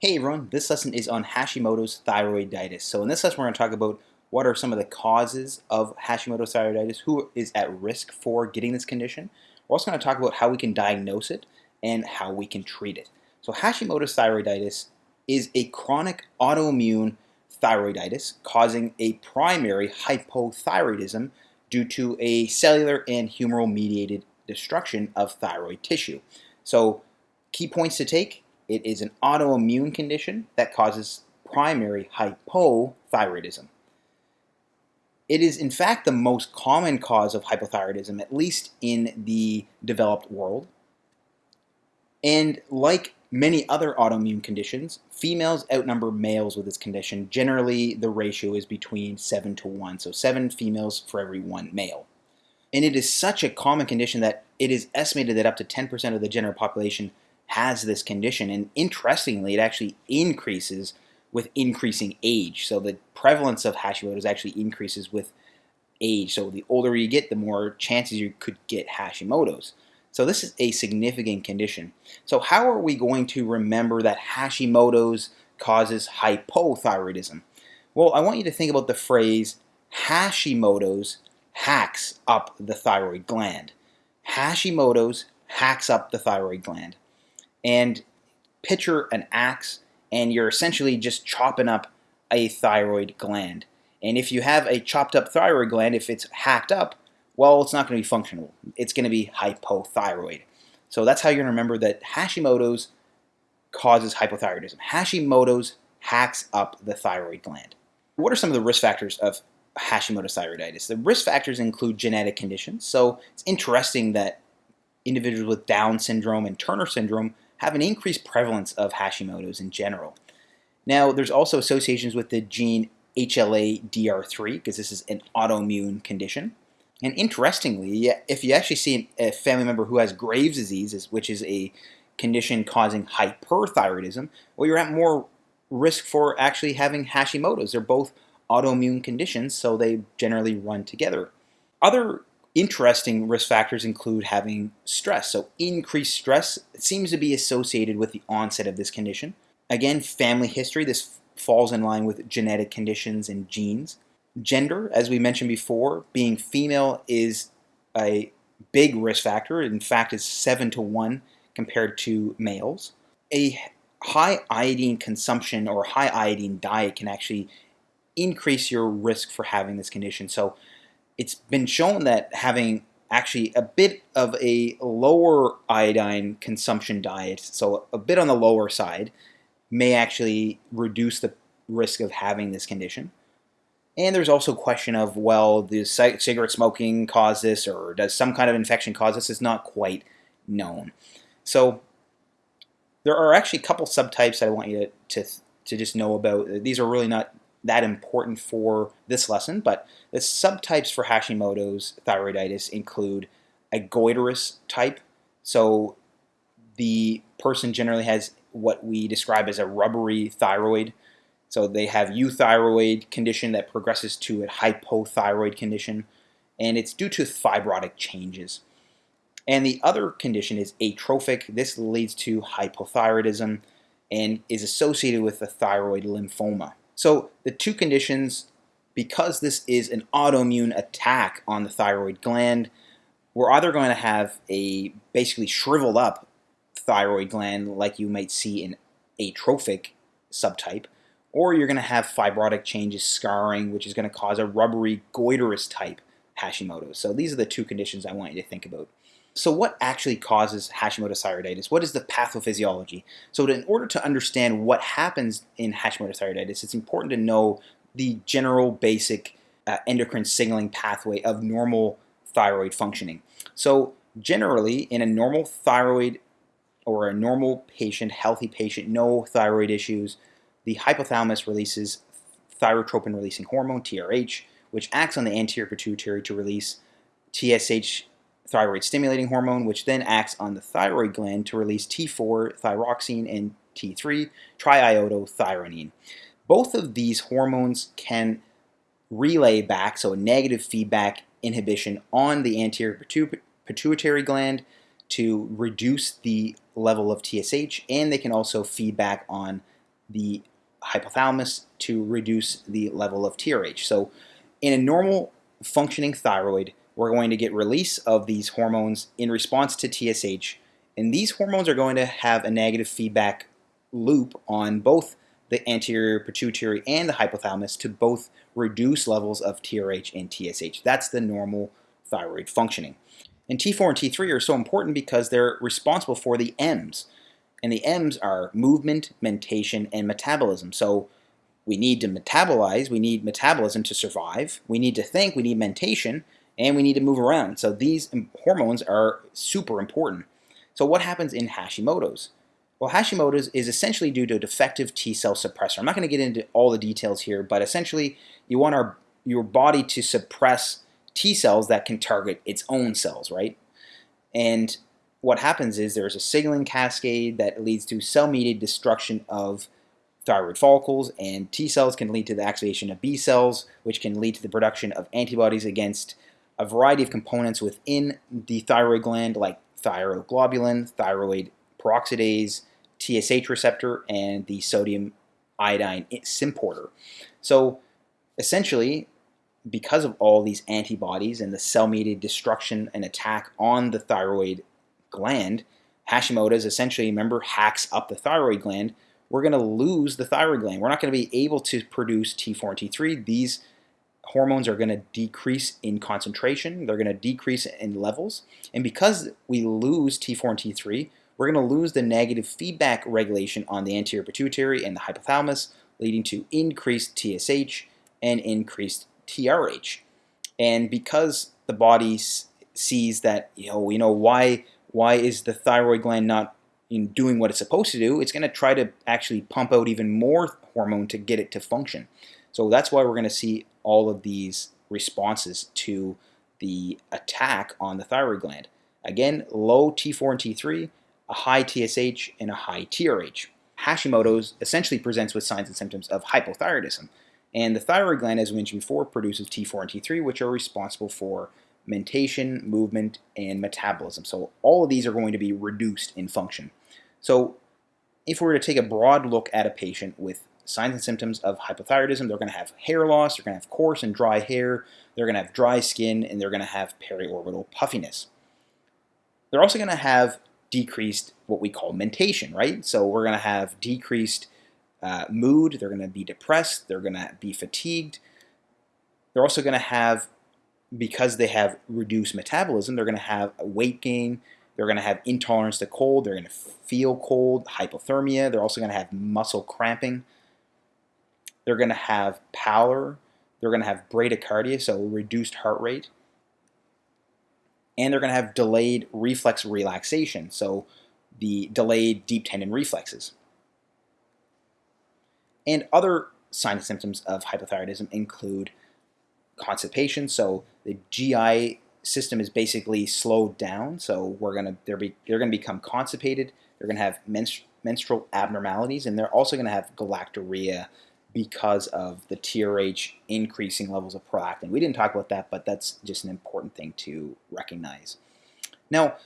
Hey everyone, this lesson is on Hashimoto's thyroiditis. So in this lesson we're going to talk about what are some of the causes of Hashimoto's thyroiditis, who is at risk for getting this condition. We're also going to talk about how we can diagnose it and how we can treat it. So Hashimoto's thyroiditis is a chronic autoimmune thyroiditis causing a primary hypothyroidism due to a cellular and humoral mediated destruction of thyroid tissue. So key points to take it is an autoimmune condition that causes primary hypothyroidism. It is in fact the most common cause of hypothyroidism, at least in the developed world. And like many other autoimmune conditions, females outnumber males with this condition. Generally, the ratio is between 7 to 1, so 7 females for every 1 male. And it is such a common condition that it is estimated that up to 10% of the general population has this condition. And interestingly, it actually increases with increasing age. So the prevalence of Hashimoto's actually increases with age. So the older you get, the more chances you could get Hashimoto's. So this is a significant condition. So how are we going to remember that Hashimoto's causes hypothyroidism? Well, I want you to think about the phrase Hashimoto's hacks up the thyroid gland. Hashimoto's hacks up the thyroid gland and picture an axe and you're essentially just chopping up a thyroid gland. And if you have a chopped up thyroid gland, if it's hacked up, well, it's not going to be functional. It's going to be hypothyroid. So that's how you're going to remember that Hashimoto's causes hypothyroidism. Hashimoto's hacks up the thyroid gland. What are some of the risk factors of Hashimoto's thyroiditis? The risk factors include genetic conditions. So it's interesting that individuals with Down syndrome and Turner syndrome have an increased prevalence of Hashimoto's in general. Now, there's also associations with the gene HLA-DR3 because this is an autoimmune condition. And interestingly, if you actually see a family member who has Graves' disease, which is a condition causing hyperthyroidism, well, you're at more risk for actually having Hashimoto's. They're both autoimmune conditions, so they generally run together. Other Interesting risk factors include having stress. So increased stress seems to be associated with the onset of this condition. Again, family history, this falls in line with genetic conditions and genes. Gender, as we mentioned before, being female is a big risk factor. In fact, it's 7 to 1 compared to males. A high iodine consumption or high iodine diet can actually increase your risk for having this condition. So it's been shown that having actually a bit of a lower iodine consumption diet, so a bit on the lower side, may actually reduce the risk of having this condition. And there's also question of, well, does cigarette smoking cause this or does some kind of infection cause this? It's not quite known. So there are actually a couple subtypes that I want you to, to, to just know about. These are really not that important for this lesson, but the subtypes for Hashimoto's thyroiditis include a goiterous type. So the person generally has what we describe as a rubbery thyroid. So they have euthyroid condition that progresses to a hypothyroid condition, and it's due to fibrotic changes. And the other condition is atrophic. This leads to hypothyroidism and is associated with the thyroid lymphoma. So the two conditions, because this is an autoimmune attack on the thyroid gland, we're either going to have a basically shriveled up thyroid gland like you might see in atrophic subtype, or you're going to have fibrotic changes, scarring, which is going to cause a rubbery goiterous type Hashimoto's. So these are the two conditions I want you to think about. So what actually causes Hashimoto's thyroiditis? What is the pathophysiology? So in order to understand what happens in Hashimoto's thyroiditis, it's important to know the general basic uh, endocrine signaling pathway of normal thyroid functioning. So generally, in a normal thyroid or a normal patient, healthy patient, no thyroid issues, the hypothalamus releases thyrotropin releasing hormone, TRH, which acts on the anterior pituitary to release TSH thyroid stimulating hormone, which then acts on the thyroid gland to release T4 thyroxine and T3 triiodothyronine. Both of these hormones can relay back, so a negative feedback inhibition on the anterior pituitary gland to reduce the level of TSH, and they can also feedback on the hypothalamus to reduce the level of TRH. So in a normal functioning thyroid, we're going to get release of these hormones in response to TSH, and these hormones are going to have a negative feedback loop on both the anterior pituitary and the hypothalamus to both reduce levels of TRH and TSH. That's the normal thyroid functioning. And T4 and T3 are so important because they're responsible for the M's. And the M's are movement, mentation, and metabolism. So we need to metabolize, we need metabolism to survive, we need to think, we need mentation, and we need to move around. So these hormones are super important. So what happens in Hashimoto's? Well, Hashimoto's is essentially due to a defective T cell suppressor. I'm not going to get into all the details here, but essentially you want our, your body to suppress T cells that can target its own cells, right? And what happens is there's a signaling cascade that leads to cell-mediated destruction of thyroid follicles, and T cells can lead to the activation of B cells, which can lead to the production of antibodies against a variety of components within the thyroid gland, like thyroglobulin, thyroid peroxidase, TSH receptor, and the sodium iodine symporter. So essentially, because of all these antibodies and the cell-mediated destruction and attack on the thyroid gland, Hashimoto's essentially, remember, hacks up the thyroid gland. We're going to lose the thyroid gland. We're not going to be able to produce T4 and T3. These hormones are going to decrease in concentration. They're going to decrease in levels. And because we lose T4 and T3, we're going to lose the negative feedback regulation on the anterior pituitary and the hypothalamus, leading to increased TSH and increased TRH. And because the body sees that, you know, you know why why is the thyroid gland not in doing what it's supposed to do? It's going to try to actually pump out even more hormone to get it to function. So that's why we're going to see all of these responses to the attack on the thyroid gland. Again, low T4 and T3, a high TSH, and a high TRH. Hashimoto's essentially presents with signs and symptoms of hypothyroidism. And the thyroid gland, as we mentioned before, produces T4 and T3, which are responsible for mentation, movement, and metabolism. So all of these are going to be reduced in function. So if we were to take a broad look at a patient with signs and symptoms of hypothyroidism, they're going to have hair loss, they're going to have coarse and dry hair, they're going to have dry skin, and they're going to have periorbital puffiness. They're also going to have decreased what we call mentation, right? So we're going to have decreased uh, mood, they're going to be depressed, they're going to be fatigued. They're also going to have, because they have reduced metabolism, they're going to have weight gain, they're going to have intolerance to cold, they're going to feel cold, hypothermia, they're also going to have muscle cramping. They're going to have pallor, they're going to have bradycardia, so reduced heart rate. And they're going to have delayed reflex relaxation, so the delayed deep tendon reflexes. And other signs and symptoms of hypothyroidism include constipation. So the GI system is basically slowed down. So we're gonna they're be, they're gonna become constipated. They're gonna have menstrual abnormalities, and they're also gonna have galactorrhea because of the TRH increasing levels of prolactin. We didn't talk about that, but that's just an important thing to recognize. Now,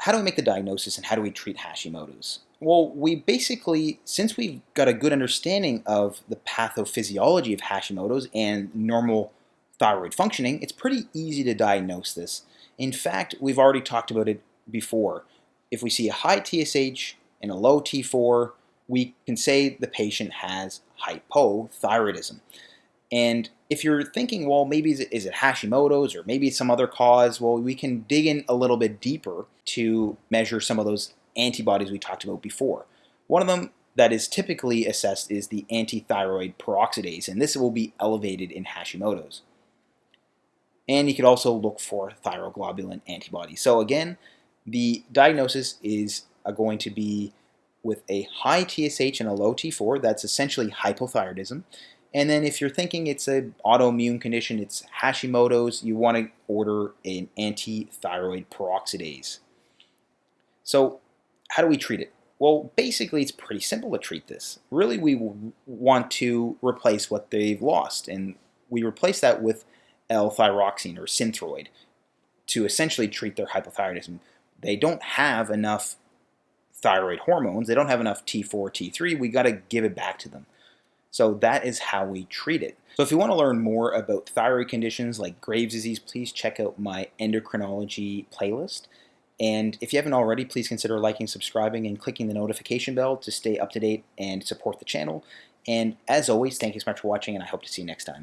how do we make the diagnosis and how do we treat Hashimoto's? Well, we basically, since we've got a good understanding of the pathophysiology of Hashimoto's and normal thyroid functioning, it's pretty easy to diagnose this. In fact, we've already talked about it before. If we see a high TSH and a low T4, we can say the patient has hypothyroidism. And if you're thinking, well, maybe is it, is it Hashimoto's or maybe some other cause, well, we can dig in a little bit deeper to measure some of those antibodies we talked about before. One of them that is typically assessed is the antithyroid peroxidase, and this will be elevated in Hashimoto's. And you could also look for thyroglobulin antibodies. So again, the diagnosis is uh, going to be with a high TSH and a low T4, that's essentially hypothyroidism. And then if you're thinking it's an autoimmune condition, it's Hashimoto's, you want to order an antithyroid peroxidase. So how do we treat it? Well, basically, it's pretty simple to treat this. Really, we want to replace what they've lost, and we replace that with L-thyroxine or Synthroid to essentially treat their hypothyroidism. They don't have enough thyroid hormones. They don't have enough T4, T3. We got to give it back to them. So that is how we treat it. So if you want to learn more about thyroid conditions like Graves' disease, please check out my endocrinology playlist. And if you haven't already, please consider liking, subscribing, and clicking the notification bell to stay up to date and support the channel. And as always, thank you so much for watching, and I hope to see you next time.